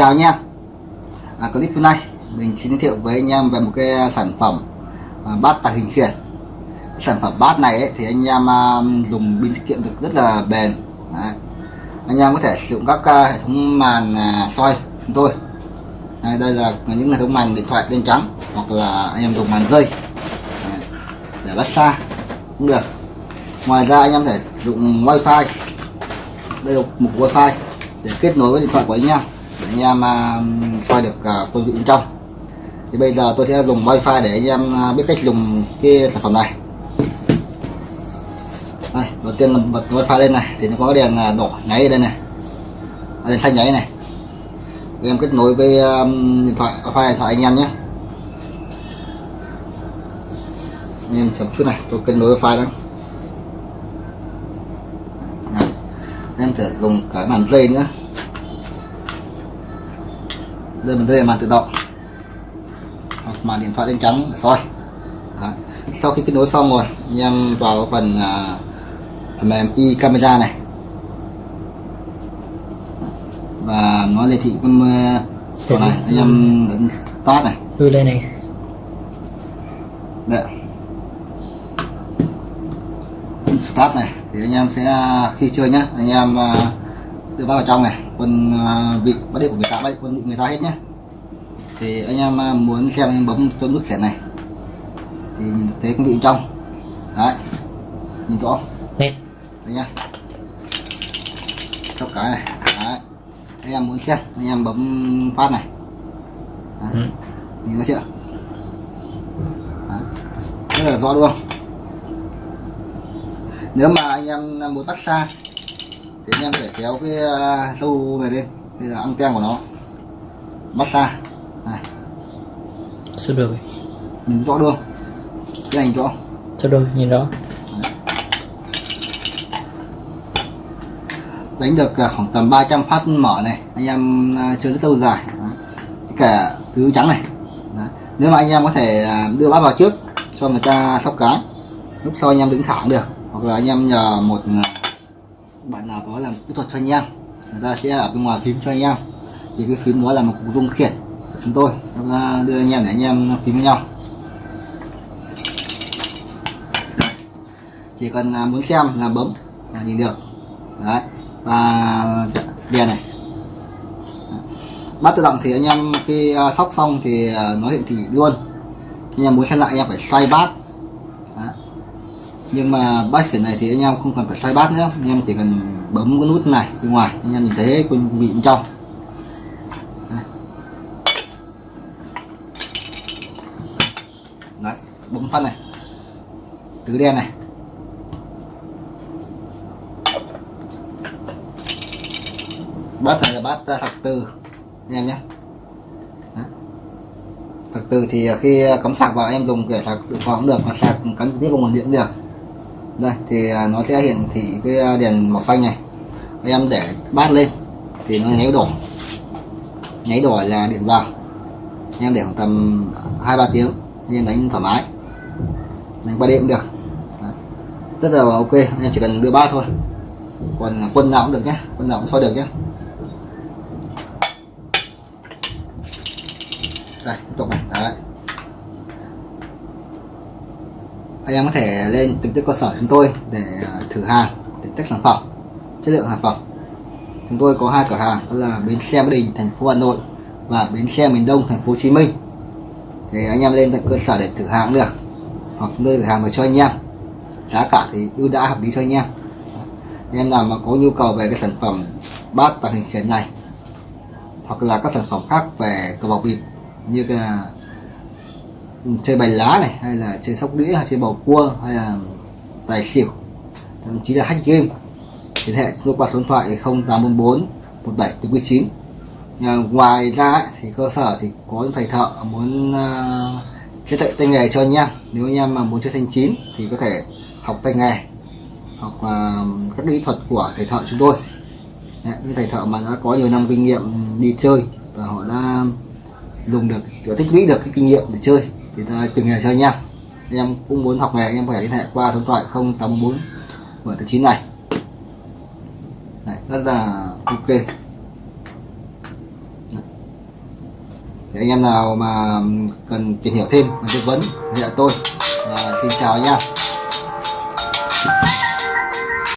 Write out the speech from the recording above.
chào anh em. À, clip hôm nay mình xin giới thiệu với anh em về một cái sản phẩm à, bát tàng hình khiển. Sản phẩm bát này ấy, thì anh em à, dùng pin tiết kiệm được rất là bền. Đấy. anh em có thể sử dụng các à, hệ thống màn à, soi chúng tôi. Đây, đây là những hệ thống màn điện thoại đen trắng hoặc là anh em dùng màn dây Đấy. để bắt xa cũng được. Ngoài ra anh em thể dùng wifi. Đây là một wifi để kết nối với điện thoại của anh em để anh em uh, soi được uh, công dụng bên trong. Thì bây giờ tôi sẽ dùng wifi để anh em à, biết cách dùng cái sản phẩm này. Đây, đầu tiên là bật wifi lên này thì nó có đèn à, đỏ nháy ở đây này. Đèn xanh nháy này. Em kết nối với um, điện thoại wifi điện thoại anh em nhé. Anh em chậm chút này tôi kết nối wifi đó em sẽ dùng cái màn dây nữa đây mình đây là màn tự động. Hoặc màn điện thoại đen trắng để soi. Đó. sau khi kết nối xong rồi anh em vào phần uh, phần mềm e camera này. Và nó hiển thị con uh, này anh em ấn start này. Đưa lên này. Đấy. start này thì anh em sẽ khi chơi nhá anh em uh, tự bắt vào trong này quân vị bắt điện của người ta bắt quân vị người ta hết nhé thì anh em uh, muốn xem anh bấm cho nút khiển này. Thì nhìn thấy con vị trong. Đấy nhìn rõ. Nét đấy nhá. Chốc cái này. Đấy. Anh em muốn xem anh em bấm phát này. Đấy. ừ. nhìn thấy chưa? Đấy. rất là rõ luôn. Nếu mà anh em muốn bắt xa thì anh em phải kéo cái sâu này lên. Đây là anten của nó. Xa này. Sơ đồ nhìn rõ luôn cái này rõ. Sơ đồ nhìn rõ. Đánh được khoảng tầm 300 phát mở này. Anh em chơi rất lâu dài. Cả thứ trắng này. Đấy. nếu mà anh em có thể đưa bát vào trước cho người ta sóc cái lúc sau anh em đứng thẳng được. Hoặc là anh em nhờ một bạn nào có làm kỹ thuật cho anh em, người ta sẽ ở bên ngoài phím cho anh em. Thì cái phím đó là một cục dung khiển của chúng tôi chúng ta đưa anh em để anh em phím với nhau. Chỉ cần à, muốn xem là bấm là nhìn được. Đấy, và đèn này. Bát tự động thì anh em khi à, sóc xong thì à, nó hiện thị luôn. Anh em muốn xem lại, anh em phải xoay bát nhưng mà bát khiển này thì anh em không cần phải xoay bát nữa. Anh em chỉ cần bấm cái nút này bên ngoài. Anh em nhìn thấy quân vị bên trong. Đấy. Bấm phát này. Tứ đen này. Bát này là bát à, thật từ anh em nhé. Thật từ thì khi cắm sạc vào, em dùng để sạc dự phòng cũng được. Mà sạc cắm tiếp vào nguồn điện cũng được đây, thì à, nó sẽ hiển thị cái à, đèn màu xanh này. Em để bát lên, thì nó nháy đỏ nháy đỏ là điện vào. Em để khoảng tầm hai ba tiếng em đánh thoải mái. Đánh qua đêm cũng được. Đấy. rất là ok em chỉ cần đưa bát thôi. Còn quân nào cũng được nhé quân nào cũng soi được nhé đây tục này đấy anh em có thể lên trực tiếp cơ sở chúng tôi để à, thử hàng, để test sản phẩm, chất lượng sản phẩm. Chúng tôi có hai cửa hàng, đó là bến xe Mỹ Đình, thành phố Hà Nội và bến xe miền Đông, thành phố Hồ Chí Minh. Thì anh em lên tận cơ sở để thử hàng được, hoặc nơi cửa hàng về cho anh em. Giá cả thì ưu đãi hợp lý cho anh em. Anh em nào mà có nhu cầu về cái sản phẩm bát tàng hình khiển này, hoặc là các sản phẩm khác về cờ bọc bịp như là chơi bài lá này hay là chơi sóc đĩa hay chơi bầu cua hay là tài xỉu thậm chí là hack game. Liên hệ chúng tôi qua số điện thoại 0844 17 à, ngoài ra ấy, thì cơ sở thì có những thầy thợ muốn à, uh, chơi tay, tay nghề cho anh em. Nếu anh em mà muốn chơi thanh chín thì có thể học tay nghề học uh, các kỹ thuật của thầy thợ chúng tôi. Đấy, những thầy thợ mà đã có nhiều năm kinh nghiệm đi chơi và họ đã dùng được tích lũy được cái kinh nghiệm để chơi thì ta từng nghề cho anh em em cũng muốn học nghề anh em có thể liên hệ qua số điện thoại 084 mở từ chín này. Rất là ok. Thì anh em nào mà cần tìm hiểu thêm và tư vấn thì tôi. À, xin chào nha.